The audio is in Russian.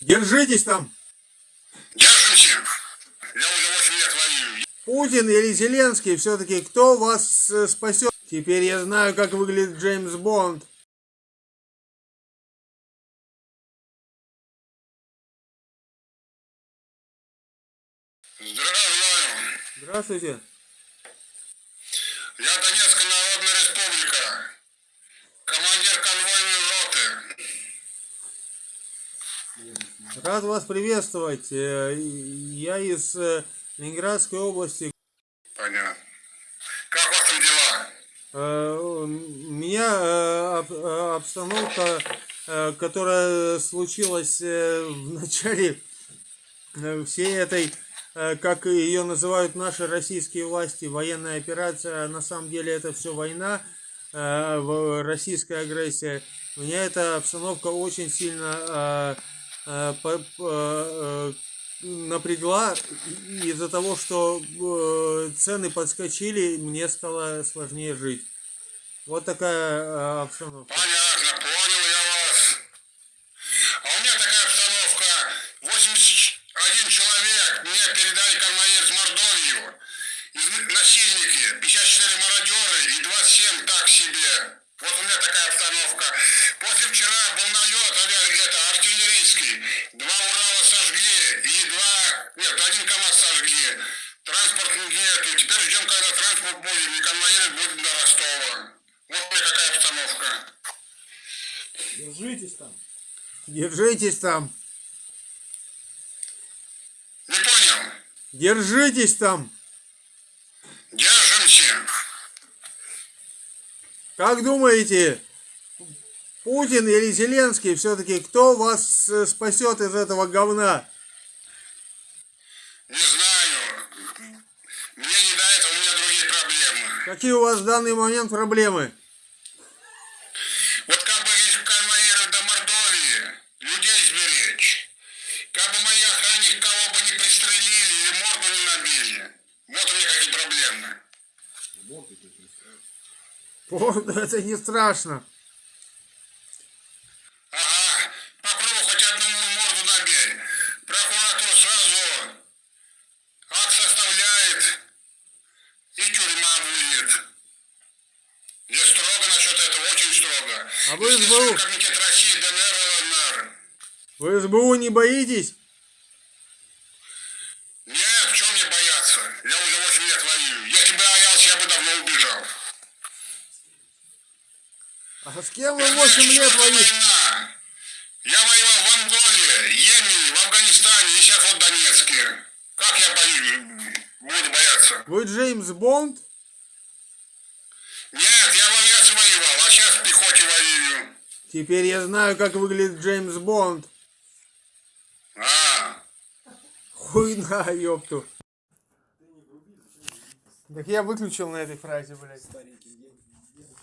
Держитесь там! Держимся. Я уже 8 лет воюю. Путин или Зеленский, все-таки кто вас э, спасет? Теперь я знаю, как выглядит Джеймс Бонд. Здравствуйте. Здравствуйте. Я Донецкая Народная Республика. Рад вас приветствовать. Э, Я из э, Ленинградской области. Понятно. Как у вас там дела? Э, У меня об- обстановка, которая случилась в начале всей этой, как ее называют наши российские власти, военная операция, на самом деле это все война, российская агрессия. Меня эта обстановка очень сильно напрягла и- из-за того, что э, цены подскочили, мне стало сложнее жить. Вот такая э, обстановка. Понятно, понял я вас. А у меня такая обстановка. 81 человек мне передали конвоир из Мордовию. Насильники, 54 мародеры и 27 так себе. Вот у меня такая обстановка. После вчера был налет это, Два Урала сожгли и два... Нет, один КамАЗ сожгли. Транспорт нету. Теперь ждем, когда транспорт будет. И конвоиры будут до Ростова. Вот меня какая обстановка. Держитесь там. Держитесь там. Не понял. Держитесь там. Держимся. Как думаете, Путин или Зеленский, все-таки кто вас э, спасет из этого говна? Не знаю. Мне не до этого, у меня другие проблемы. Какие у вас в данный момент проблемы? Вот как бы из конвоира до Мордовии людей сберечь. Как бы мои охранники кого бы не пристрелили или морду не набили. Вот у меня какие проблемы. Вот это не страшно. А вы СБУ? комитет России, ДНР, ЛНР. Вы СБУ не боитесь? Нет, в чем мне бояться? Я уже 8 лет воюю. Если бы боялся, я бы давно убежал. А с кем вы Я 8 знаю, лет воюете? война. Я воевал в Анголе, Йемене, в Афганистане и сейчас вот в Донецке. Как я боюсь, буду бояться? Вы Джеймс Бонд? Нет, я в авиации воевал, а сейчас в пехоте воюю. Теперь я знаю, как выглядит Джеймс Бонд. А, Хуйна, ёпту. Так я выключил на этой фразе, блядь.